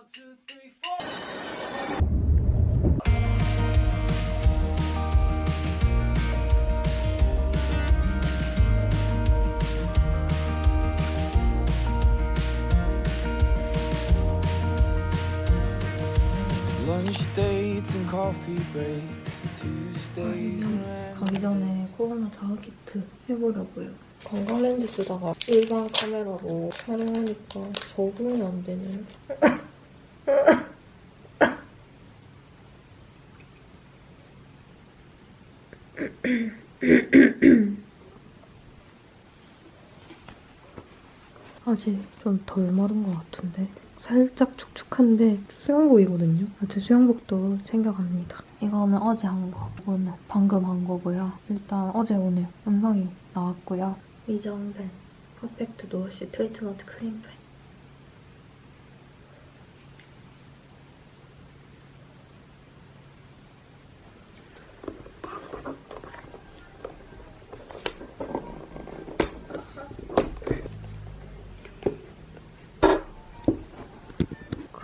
One, two, three, four. Lunch dates and coffee breaks, Tuesdays and random 가기 전에 코로나 자아 키트 해보려고요. 건강 렌즈 쓰다가 일반 카메라로 촬영하니까 적응이 안 되네. 아직 좀 덜 마른 것 같은데 살짝 축축한데 수영복이거든요. 아무튼 수영복도 챙겨갑니다. 이거는 어제 한 거, 이거는 방금 한 거고요. 일단 어제 오늘 영상이 나왔고요. 이정된 퍼펙트 노워시 트위트너트 크림팩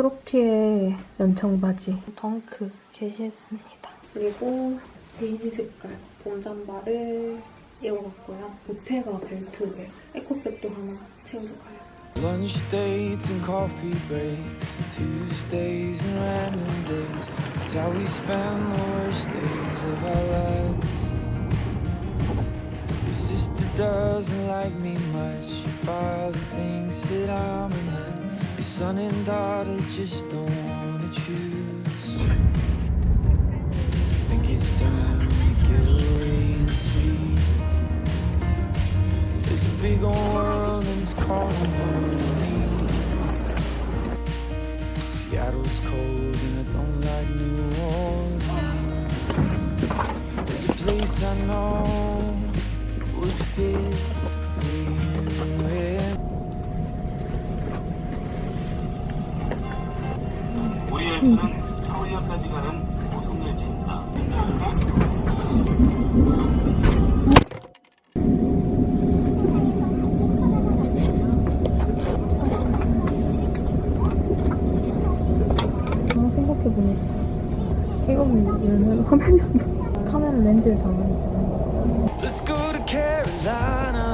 크롭티의 연청 바지 덩크 게시했습니다. 그리고 베이지 색깔 봄 잠바를 입어봤고요. 보테가 벨트 에 에코백도 하나 챙겨가요. Lunch dates and coffee breaks, Tuesdays and random days. It's how we spend the worst days of our lives. Your sister doesn't like me much. Your father thinks that I'm a nut. Son and daughter just don't wanna choose. Think it's time to get away and see. There's a big old world and it's calling and me. Seattle's cold and I don't like New Orleans. There's a place I know would fit 열차는 서울역까지 가는 고속열차입니다. 아, 생각해보니까 이거는 얘는 화면이 안 나. 카메라 렌즈를 장만했잖아요. Let's go to Carolina.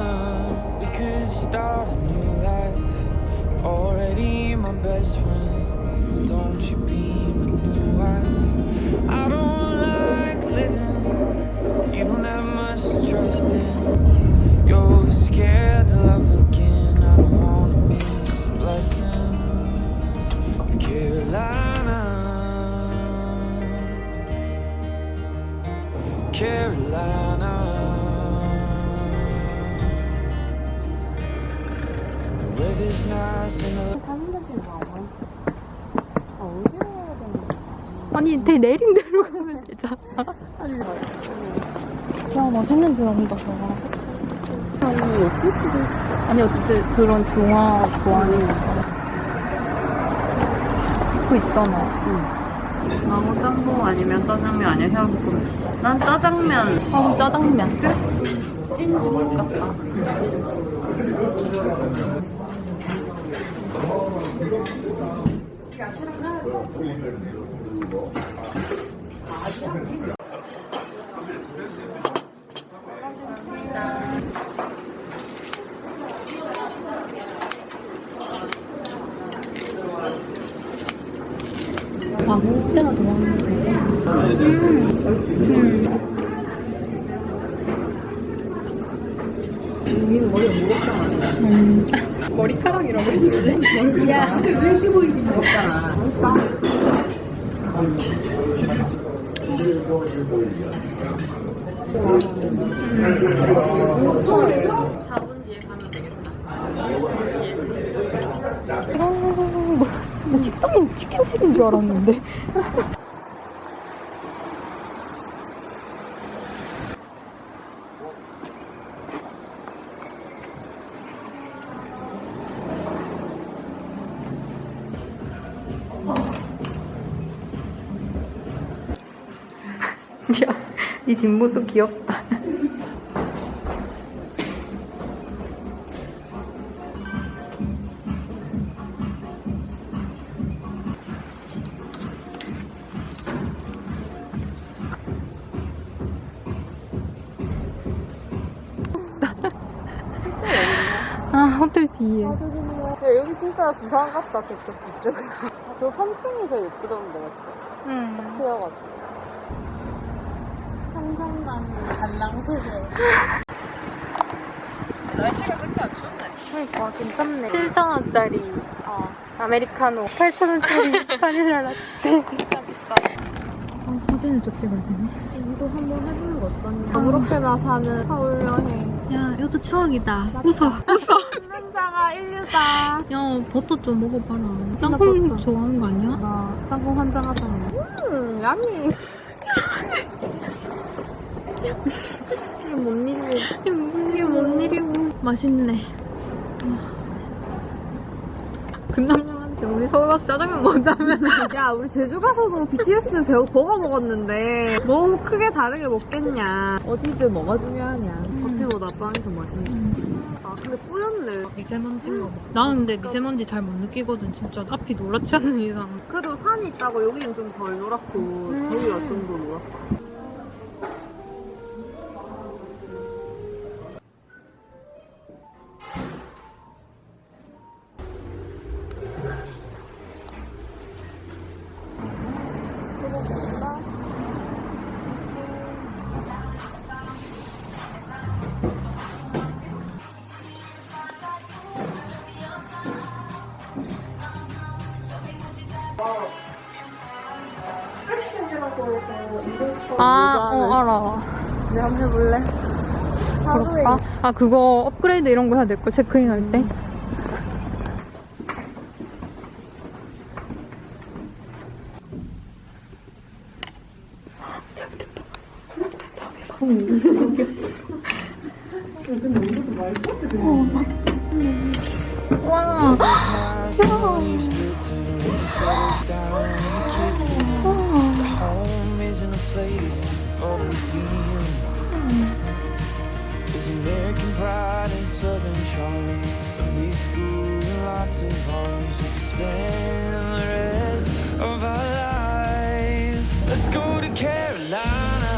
We could start a new life. Already my best friend. Don't you be my new wife? I don't like 내린 대로 가면 되잖아. 와, 맛있는 데 나온다, 저거. 아니, 없을 수도 있어. 아니, 어쨌든 그런 중화 좋아하니까. 듣고 있잖아. 나무 짬뽕 아니면 짜장면 아니면 해물볶음. 난 짜장면. 아, 짜장면. 찐 중국 같다. 아, 먹는 거지. 음, 음. 머리가 무겁잖아. 음. 머리카락이라고 해줄래? 야. 무겁잖아. 4분 뒤에 가면 되겠다. 4시에. 아, 나 식당에 치킨집인 줄 알았는데. 이 뒷모습 귀엽다. 아, 야, 여기 진짜 부산 같다, 저쪽, 이쪽. 저 3층이 제일 예쁘던데, 맞죠? 응. 음. 딱 트여가지고. 한산난 갈랑세계. 날씨가 그렇게 안 춥네. 그러니까 괜찮네. 7,000원짜리 어, 아메리카노 8,000원짜리 바닐라 라떼. 진짜 비싸. 아, 사진을 좀 찍어야 되네. 이거 한번 해보는 거 어떠냐? 아무렇게나 사는 서울 여행. 야, 이것도 추억이다. 웃어, 웃어. 혼자가 인류다. 야, 버터 좀 먹어봐라. 짬뽕 좋아하는 거 아니야? 나 짬뽕 한잔 하잖아. 음, 야미. 이게 뭔 일이야? 이게 무슨 일이야, 뭔 일이고. 맛있네. 금남형한테 우리 서울 와서 짜장면 먹자면 야, 우리 제주 가서도 BTS 배우 버거 먹었는데 너무 크게 다르게 먹겠냐. 어디든 뭐가 중요하냐. 커피보다 빵이 더 맛있네. 아, 근데 뿌였네. 미세먼지인가 봐. 나는 근데 미세먼지 잘 못 느끼거든, 진짜. 앞이 노랗지 않는 이상. 그래도 산이 있다고 여기는 좀 덜 노랗고 저기가 좀 더 노랗고. 그럴까? 아, 그거 업그레이드 이런 거 해야 될걸, 체크인 할 때? 와, kids get older. Home isn't a place, but a Southern charm. Sunday school and lots of arms. We could spend the rest of our lives. Let's go to Carolina.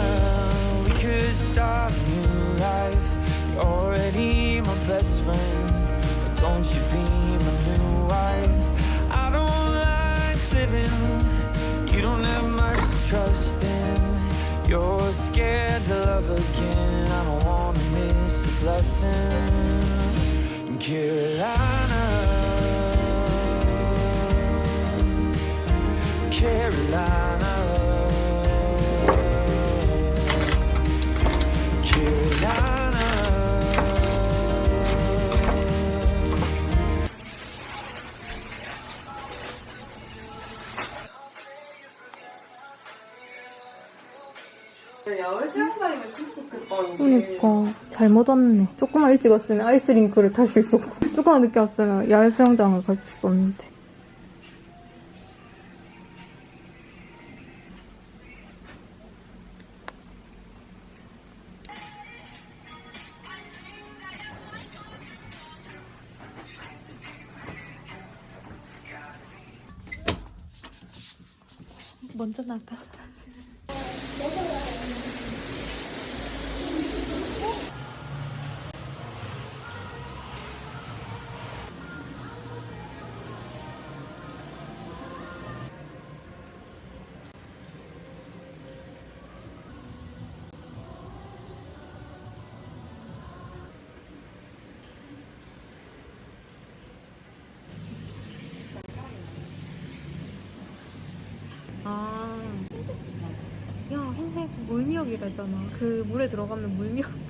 We could start a new life. You're already my best friend. But don't you be my new wife. I don't like living. You don't have much to trust in. You're scared to love again. I don't wanna miss the blessing. 그니까. 잘못 왔네. 조금만 일찍 왔으면 아이스링크를 탈 수 있었고. 조금만 늦게 왔으면 야외 수영장을 갈 수 있었는데. 먼저 나가. 물미역이라잖아. 그 물에 들어가면 물미역.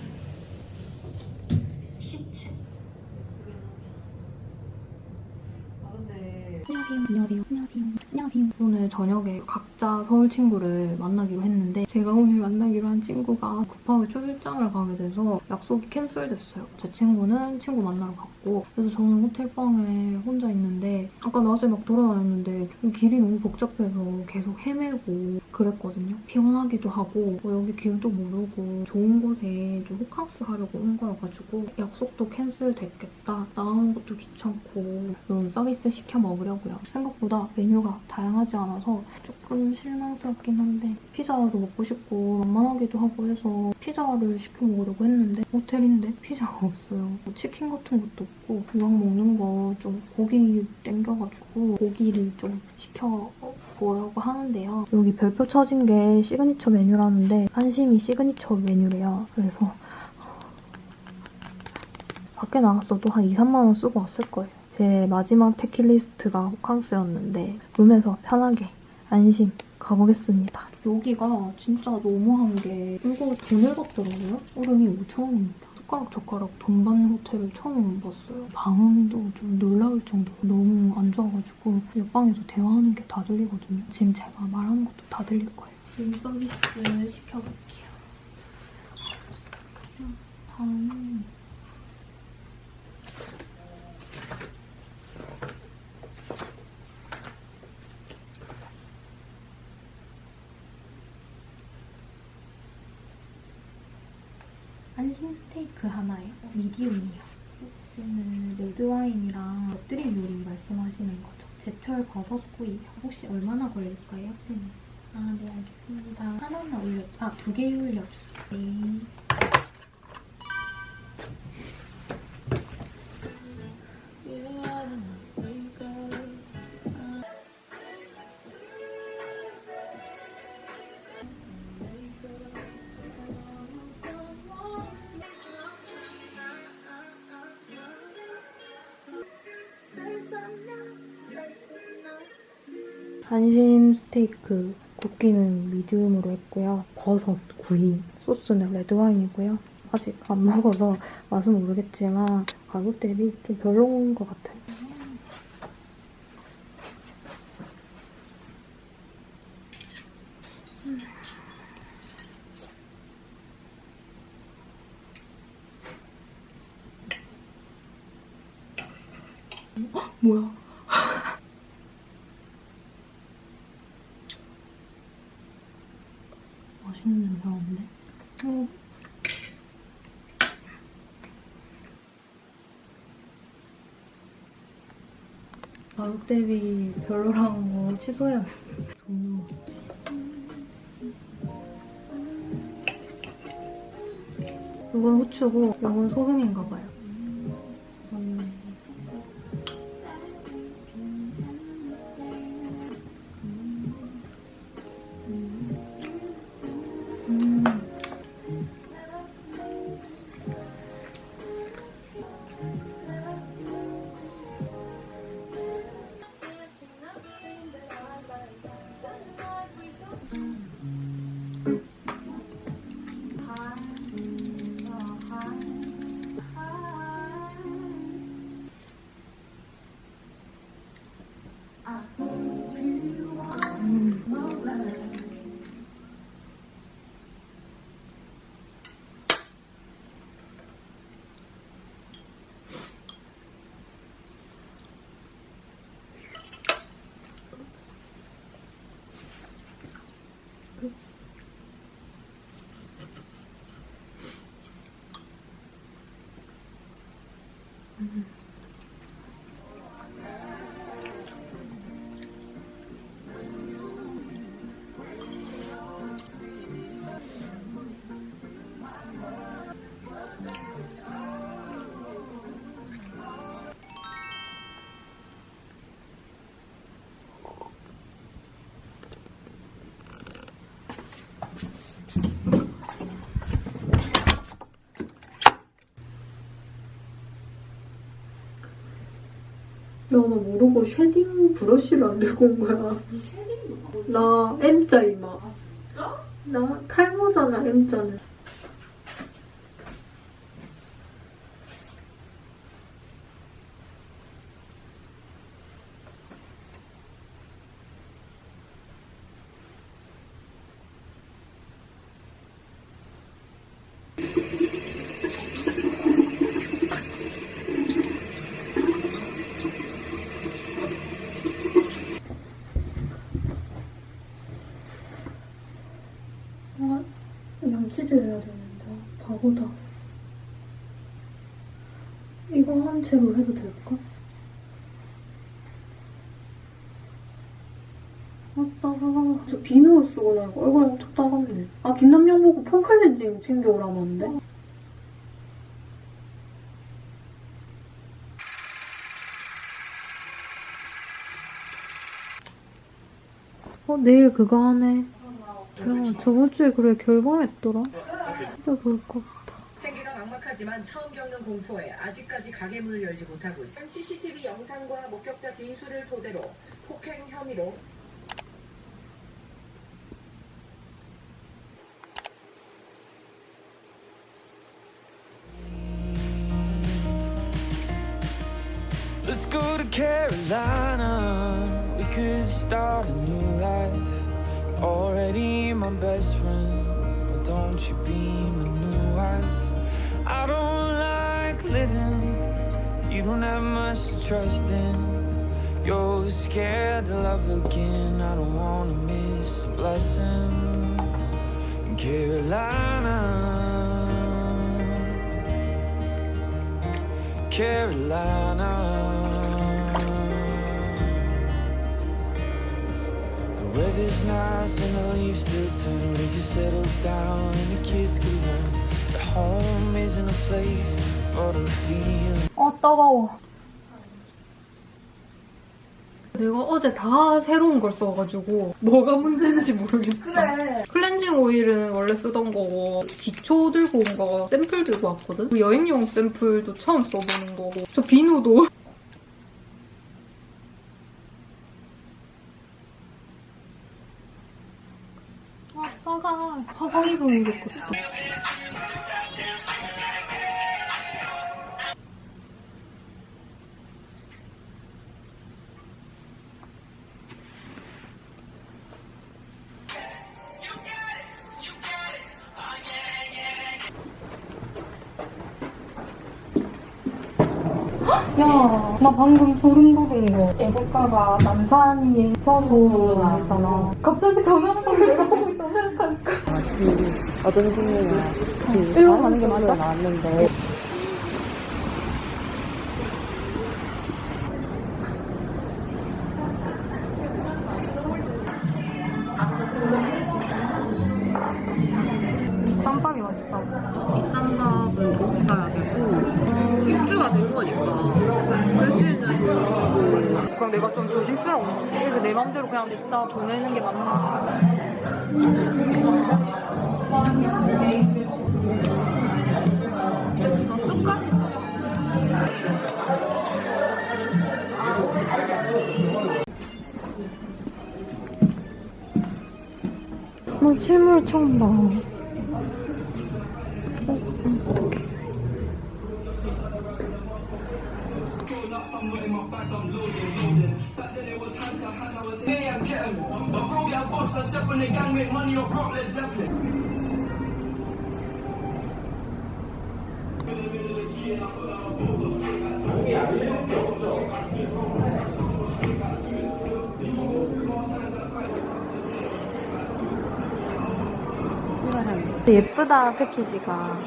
서울 친구를 만나기로 했는데 제가 오늘 만나기로 한 친구가 급하게 출장을 가게 돼서 약속이 캔슬됐어요. 제 친구는 친구 만나러 갔고 그래서 저는 호텔방에 혼자 있는데 아까 낮에 막 돌아다녔는데 길이 너무 복잡해서 계속 헤매고 그랬거든요. 피곤하기도 하고 뭐 여기 길도 모르고 좋은 곳에 좀 호캉스 하려고 온 거여가지고 약속도 캔슬됐겠다. 나가는 것도 귀찮고 좀 서비스 시켜 먹으려고요. 생각보다 메뉴가 다양하지 않아서 조금 실 망스럽긴 한데 피자도 먹고 싶고 만만하기도 하고 해서 피자를 시켜 먹으려고 했는데 호텔인데 피자가 없어요. 뭐 치킨 같은 것도 없고 이왕 먹는 거 좀 고기 땡겨가지고 고기를 좀 시켜 보려고 하는데요. 여기 별표 쳐진 게 시그니처 메뉴라는데 안심이 시그니처 메뉴래요. 그래서 밖에 나갔어도 한 2, 3만 원 쓰고 왔을 거예요. 제 마지막 버킷리스트가 호캉스였는데 룸에서 편하게 안심 가보겠습니다. 여기가 진짜 너무한 게 이거 돈을 받더라고요. 얼음이 5,000원입니다. 숟가락 젓가락 돈 받는 호텔을 처음 봤어요. 방음도 좀 놀라울 정도로 너무 안 좋아가지고 옆방에서 대화하는 게 다 들리거든요. 지금 제가 말하는 것도 다 들릴 거예요. 룸 서비스 시켜볼게요. 다음 안심 스테이크 하나요? 미디움이요. 소스는 레드와인이랑 곁들임 요리 말씀하시는 거죠? 제철 버섯구이요. 혹시 얼마나 걸릴까요? 네. 아, 네, 알겠습니다. 하나만 올려, 아, 두 개 올려주세요. 네. 안심 스테이크 굽기는 미디움으로 했고요. 버섯 구이 소스는 레드와인이고요. 아직 안 먹어서 맛은 모르겠지만 가격 대비 좀 별로인 것 같아요. 헉, 뭐야? 맛있는 냄새 나는데? 음. 가격 대비 별로라는 거 취소해야겠어요. 종류. 이건 후추고 이건 소금인가 봐요. 쉐딩 브러쉬를 안 들고 온 거야. 나 M자 이마. 나 탈모잖아, M자는. 아, 양치질 해야 되는데. 바보다. 이거 한 채로 해도 될까? 아따. 저 비누 쓰고 나니까 얼굴이 엄청 따갑네. 아, 김남영 보고 폼 클렌징 챙겨오라는데? 어, 내일 그거 하네. 야, 저번 주에 그래 결방했더라. 진짜 그럴 막막하지만 처음 겪는 공포에 아직까지 가게 문을 열지 못하고 있습니다. CCTV 영상과 목격자 진술을 토대로 폭행 혐의로 Let's go to Carolina. We could start a new life. Already my best friend. Why don't you be my new wife? I don't like living. You don't have much trust in. You're scared to love again. I don't wanna miss a blessing. Carolina. Carolina. The weather's nice and the leaves still turn. We can settle down and the kids can learn that home isn't a place but a feeling. 아, 따가워. 내가 어제 다 새로운 걸 써가지고 뭐가 문제인지 모르겠다. 그래. 클렌징 오일은 원래 쓰던 거고 기초 들고 온 거 샘플 들고 왔거든? 그 여행용 샘플도 처음 써보는 거고 저 비누도 아 따가 화상 입은 게 좋겠다 야, 나 방금 소름 돋은 거. 애국가가 남산이에 쳐서 알잖아. 갑자기 전화 한번 내가 보고 있다고 생각하니까. 어떤 중이냐. 일로 가는 게 맞아? 나왔는데. 예쁘다 패키지가.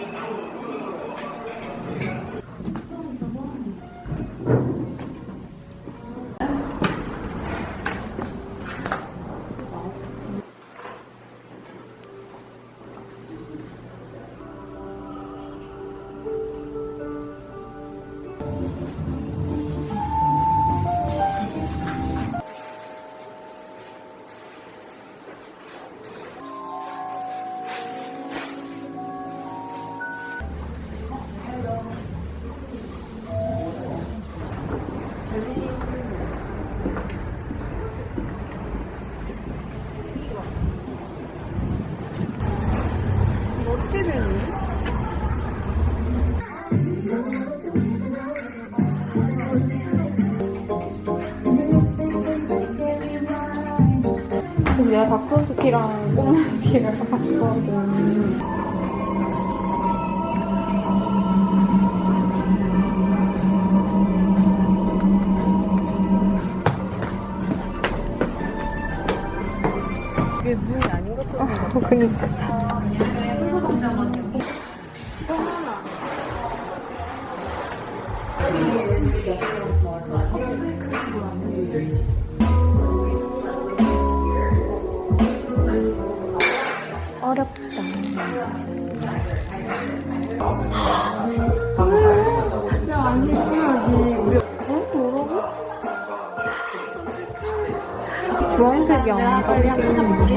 그래서 내가 닭소스티랑 꽁티를 샀거든. 이게 문이 아닌 것처럼 어, 그니까. 주황색이 안 가리게.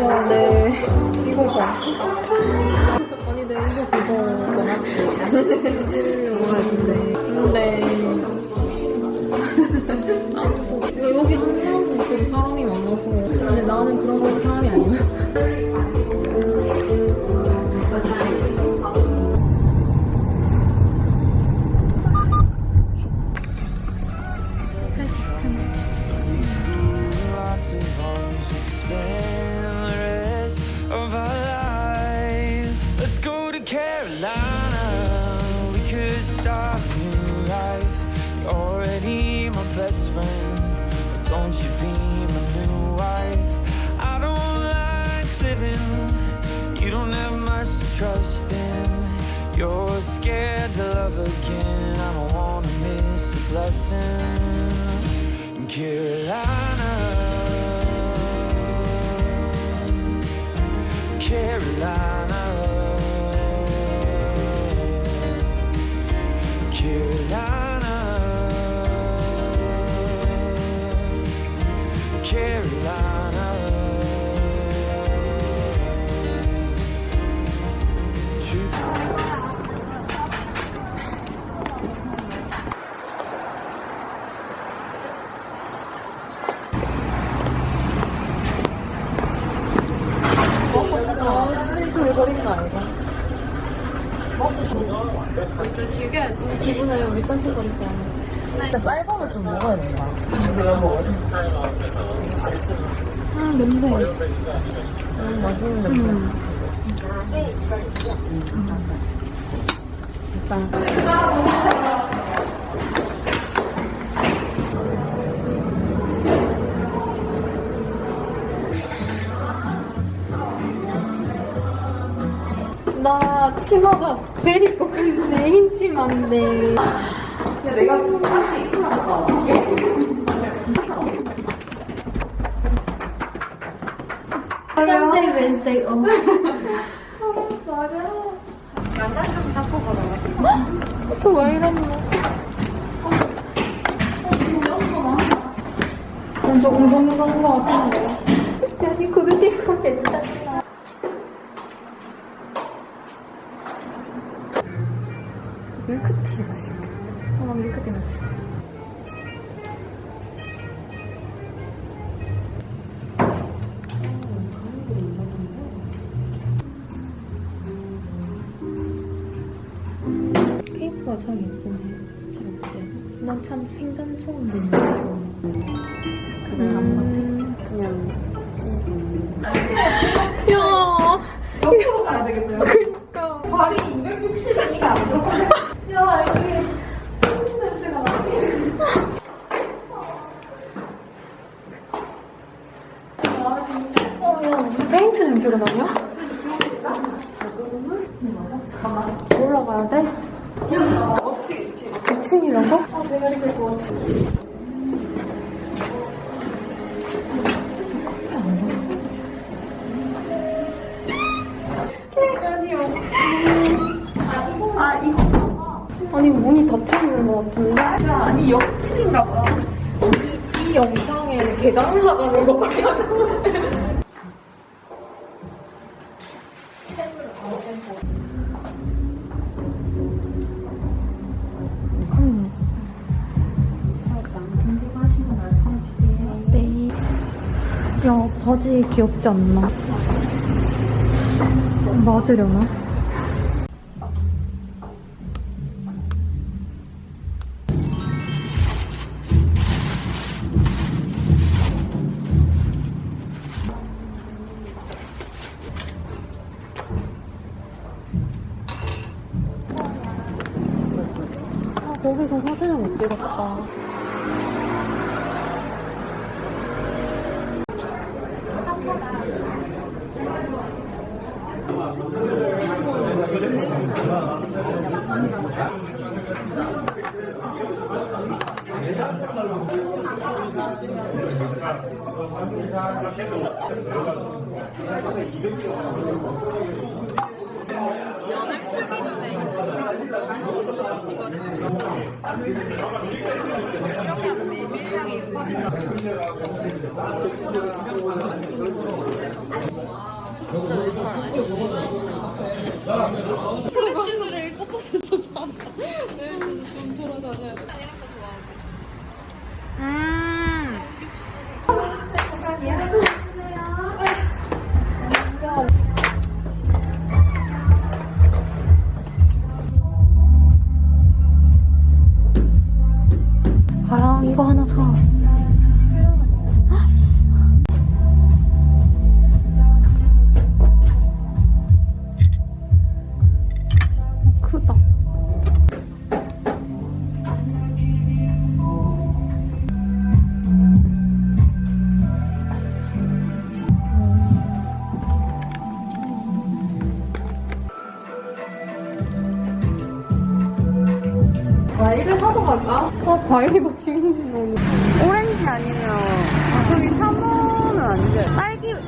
야, 네. 이거 봐. 아니, 내 이거 그거 정확히 해주려고 했는데. 근데. 이거 여기 되게 사람이 많아서. 근데 나는 그런 거 사람이 아니야. 거 아니야? 그래, 즐겨야지. 기분을 우리 딴책거리지 않아. 진짜 쌀밥을 좀 먹어야 된다. 아, 냄새. 음, 맛있는 냄새. 나 치마가 베리 거큰 메인 치마인데. 내가 Sunday, Wednesday, 어. 또왜 이러는 거? 난 조금 성성한 거 같은 옆집인가 봐. 이, 이 영상에 계단 나가는 거밖에 안 보여. 네. 야 바지 귀엽지 않나? 맞으려나? 진다. 진짜 내 스타일 아니야?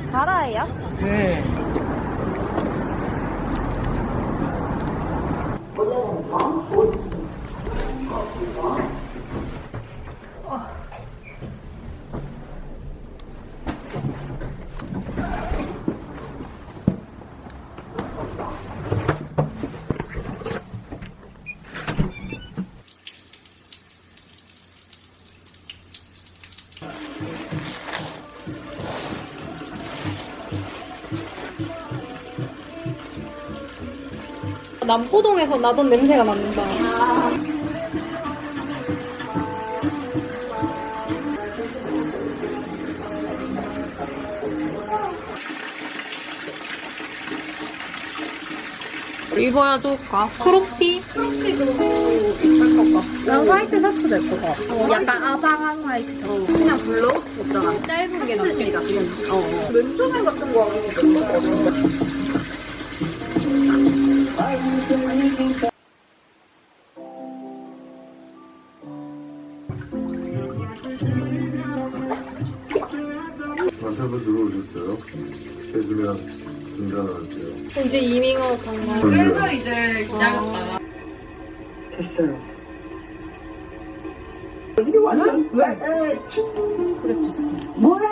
딸기 가라예요? 네. 남포동에서 나던 냄새가 난다. 입어야 좋을까? crop티? crop티도 입을 것 같고. 난 화이트 셔츠 될것 같아. 약간 아방한 화이트. 그냥 블라우스 있잖아 짧은 게 낫겠다. 어. 맨투맨 같은 거 하는 것도 있거든 남편분 들어오셨어요? 해주면 중단할게요. 이제 이밍어 간가? 그래서 이제 기다렸다가 됐어요. Truthfully,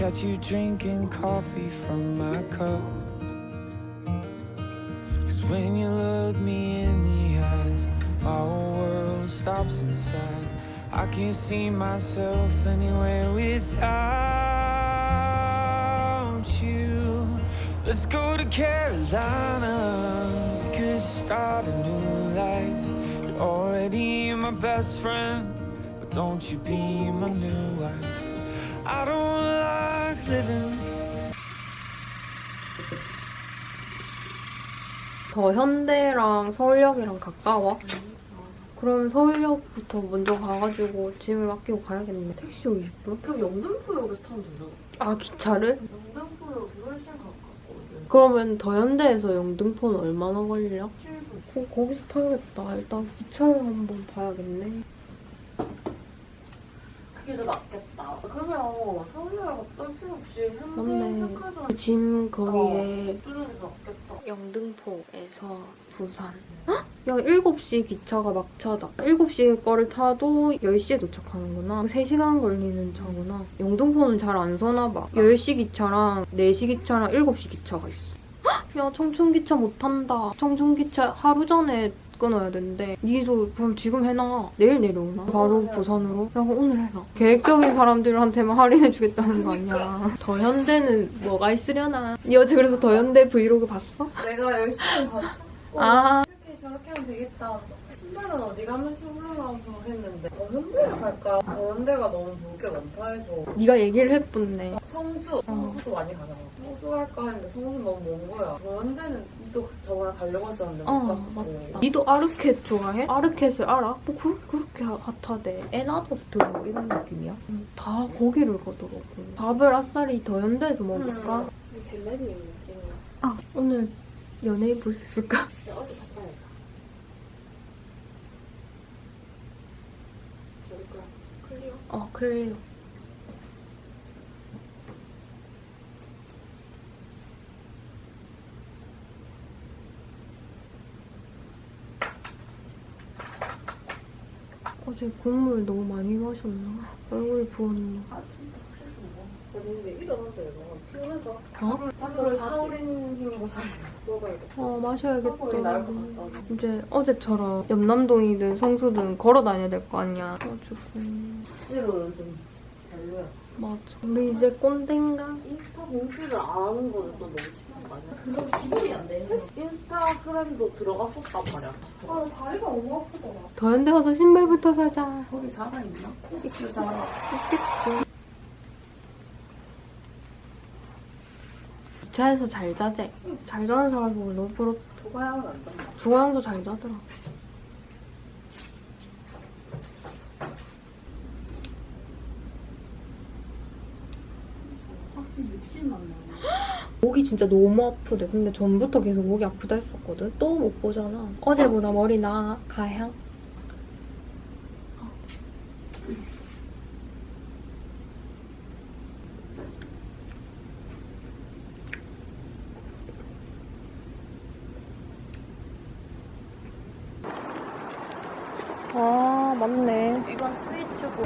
catch you drinking coffee from my cup. Cause when you look me in the eyes, whole world stops inside. I can't see myself anywhere without you. Let's go to Carolina. We could start a new life. You're already my best friend, but don't you be my new wife? I don't living. 더 현대랑 서울역이랑 가까워. 그러면 서울역부터 먼저 가가지고 짐을 맡기고 가야겠네. 택시 50분? 그럼 영등포역에서 타면 되잖아 아 기차를? 영등포역이 훨씬 가깝거든 그러면 더 현대에서 영등포는 얼마나 걸려? 거, 거기서 타야겠다. 일단 기차를 한번 봐야겠네. 그게 더 낫겠다 그러면 서울역 어떨 필요 없이. 현대 백화점 짐 거기에 뚫는 게 낫겠다 영등포에서 부산. 헉? 야, 7시 기차가 막차다. 7시 거를 타도 10시에 도착하는구나. 3시간 걸리는 차구나. 영등포는 잘 안 서나 봐. 10시 기차랑 4시 기차랑 7시 기차가 있어. 헉! 야, 청춘기차 못 탄다. 청춘기차 하루 전에 끊어야 된대. 니도 그럼 지금 해놔. 내일 내려오나? 바로 부산으로? 야, 그럼 오늘 해라. 계획적인 사람들한테만 할인해주겠다는 거 아니야. 더 현대는 뭐가 있으려나? 니 어제 그래서 더 현대 브이로그 봤어? 내가 열심히 봤고 아, 이렇게 저렇게 하면 되겠다 신발은 어디 가면 출근하고 했는데 어, 현대를 갈까? 어, 현대가 너무 볼 게 많다 해서 네가 얘기를 해뿐네. 성수 성수도 많이 가잖아 성수 갈까 했는데 성수 너무 먼 거야 어, 현대는 또 저번에 가려고 했었는데 못 어, 갔고 맞다. 니도 아르켓 좋아해? 아르켓을 알아? 뭐 그, 그렇게 핫하대. 에나더스토어 이런 느낌이야. 음, 다 거기를 가더라고. 밥을 아싸리 더 현대에서 먹을까? 갤러리 느낌이야 아, 오늘 연예인 볼 수 있을까? 어, 그래요. 어제 국물 너무 많이 마셨나? 얼굴이 부었나? 어? 먹어야겠다. 어, 마셔야겠다. 이제 어제처럼 염남동이든 성수든 걸어 다녀야 될 거 아니야. 그래가지고. 별로야. 맞아. 우리 이제 꼰대인가? 인스타 공지를 안 하는 거는 또 너무 심한 거 아니야? 그럼 기분이 안 돼. 인스타그램도 들어갔었단 말이야. 아, 다리가 너무 아프더라. 더 현대 가서 신발부터 사자. 거기 자가 있나? 있겠지. 있겠지. 기차에서 잘 자재. 잘 자는 사람 보고 너무 부럽다. 도가양은 안 된다. 조양도 잘 자더라. 목이 진짜 너무 아프대. 근데 전부터 계속 목이 아프다 했었거든. 또 못 보잖아. 어제보다 머리 나 가향. 아 맞네. 이건 sweet고.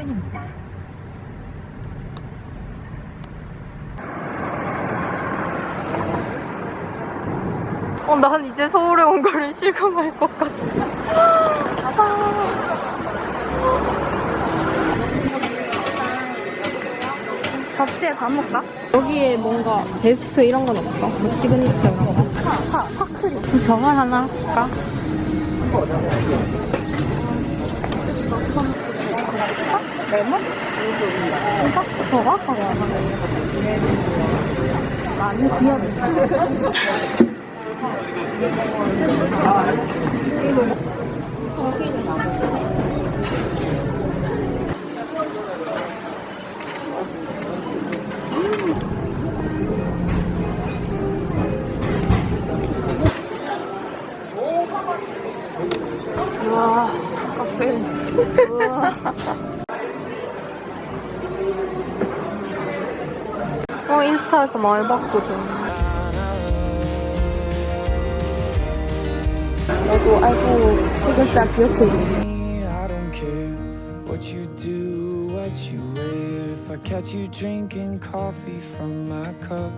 어, 난 이제 서울에 온 거를 실감할 것 같아. 접시에 다 먹까? 여기에 뭔가 베스트 이런 건 없어? 뭐 시그니처 이런 거? 파, 파, 파크림. 저걸 하나 할까? 레몬? 저거? 많이 귀엽네. 와, 카페. 어, 인스타에서 많이 봤거든. 너도 알고 시글자 기억해. I don't care what you do, what you wear. If I catch you drinking coffee from my cup.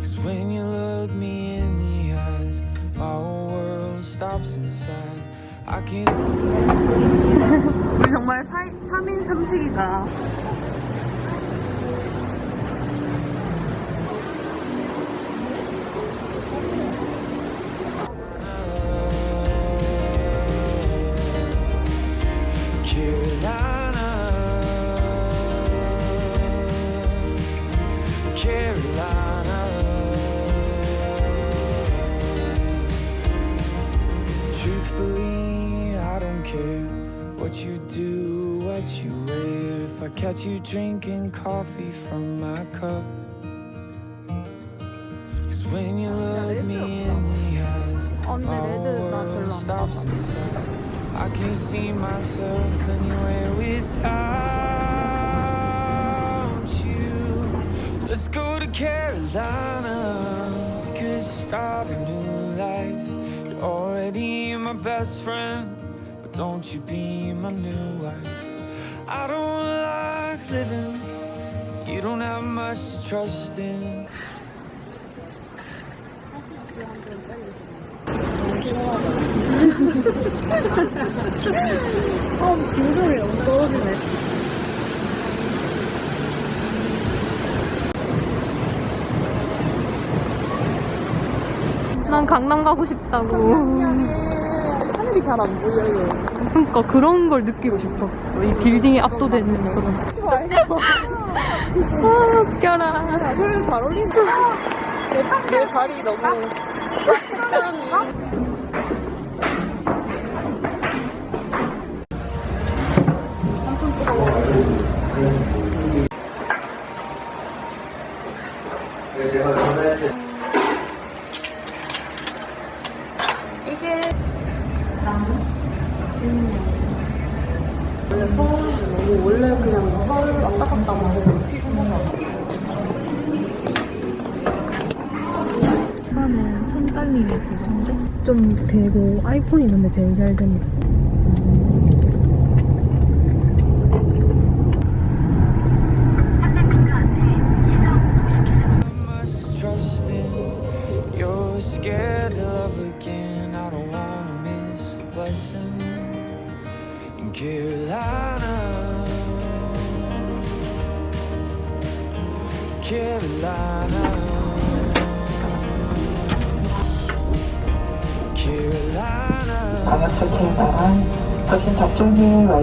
Cause when you look me in the eyes, my whole world stops inside. I can't. 우리 정말 4, 3인 3식이다. got you drinking coffee from my cup. Cause when you look me in the eyes My world stops inside. I can't see myself anywhere without you. Let's go to Carolina. We could start a new life. You're already my best friend But don't you be my new wife. I don't lie living. You don't have much to trust in. 진동이 너무 떨어지네. 난 강남 가고 싶다고. 하늘이 잘 안 보여요. 그러니까 그런 걸 느끼고 싶었어. 이 빌딩에 압도되는 그런. 아, 웃겨라. 그래도 잘 어울린다. 내, 내 발이 너무.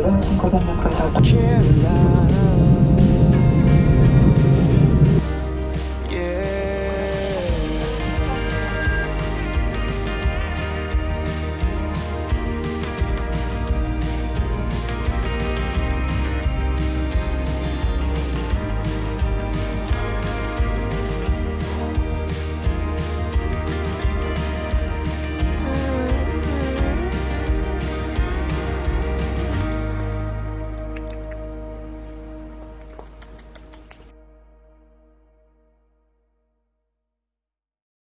방역 조치